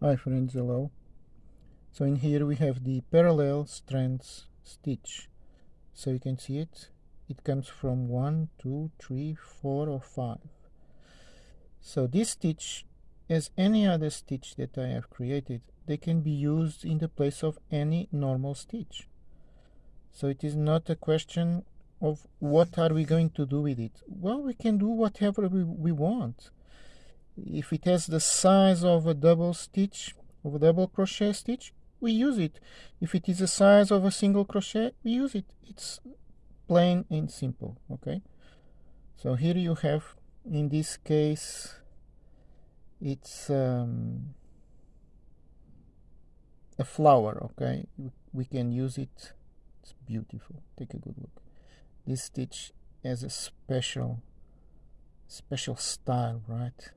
Hi friends, hello. So in here we have the parallel strands stitch. So you can see it. It comes from one, two, three, four, or 5. So this stitch, as any other stitch that I have created, they can be used in the place of any normal stitch. So it is not a question of what are we going to do with it. Well, we can do whatever we, we want if it has the size of a double stitch of a double crochet stitch we use it. If it is the size of a single crochet we use it. It's plain and simple okay? So here you have in this case it's um, a flower okay? We can use it. It's beautiful. Take a good look. This stitch has a special special style right